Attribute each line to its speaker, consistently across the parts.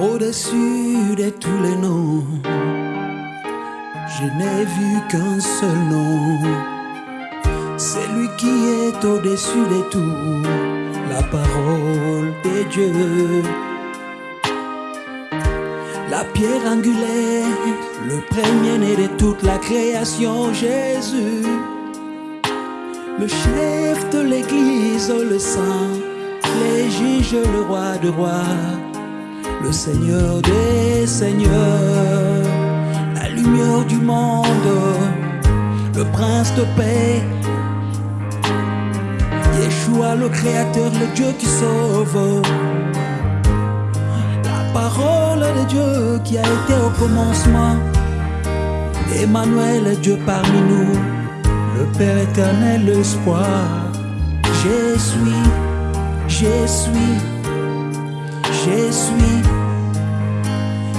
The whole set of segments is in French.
Speaker 1: Au-dessus de tous les noms, je n'ai vu qu'un seul nom. C'est lui qui est au-dessus de tout, la parole de Dieu. La pierre angulaire, le premier-né de toute la création, Jésus. Le chef de l'église, le saint, les juges, le roi de rois, le seigneur des seigneurs, la lumière du monde, le prince de paix. Yeshua, le créateur, le Dieu qui sauve. La parole de Dieu qui a été au commencement. Emmanuel, Dieu parmi nous, le Père éternel, l'espoir. Je suis, je suis, je suis.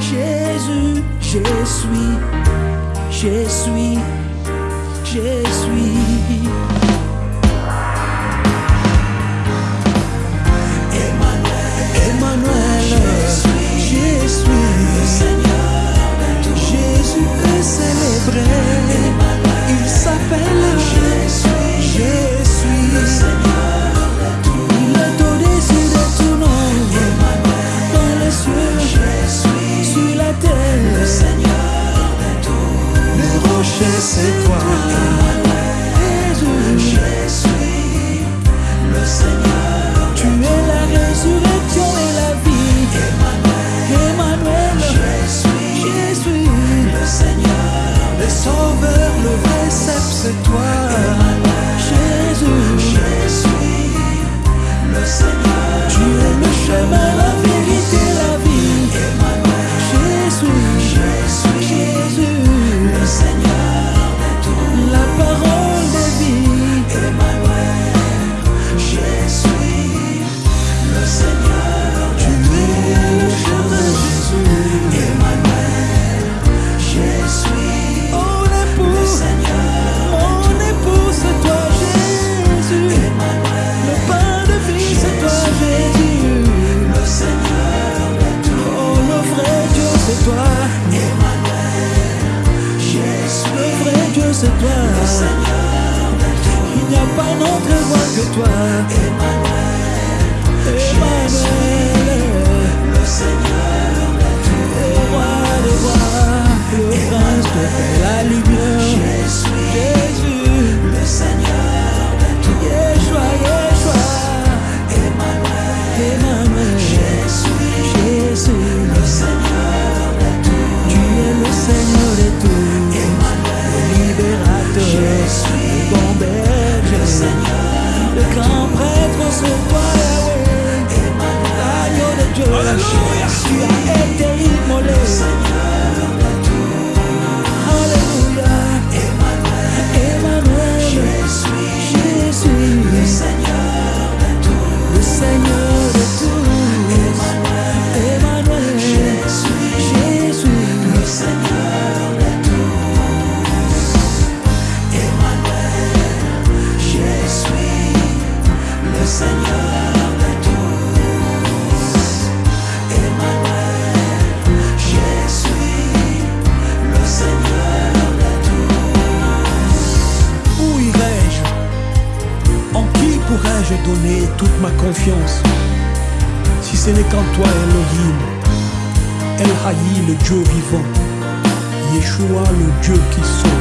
Speaker 1: Jésus, je suis, je suis, je suis. C'est toi. D'autre voix que toi. Emmanuel, Emmanuel, le Seigneur. Le roi des rois, le prince de la lumière. Toute ma confiance Si ce n'est qu'en toi, Elohim, El Haï, le Dieu vivant, Yeshua, le Dieu qui sauve.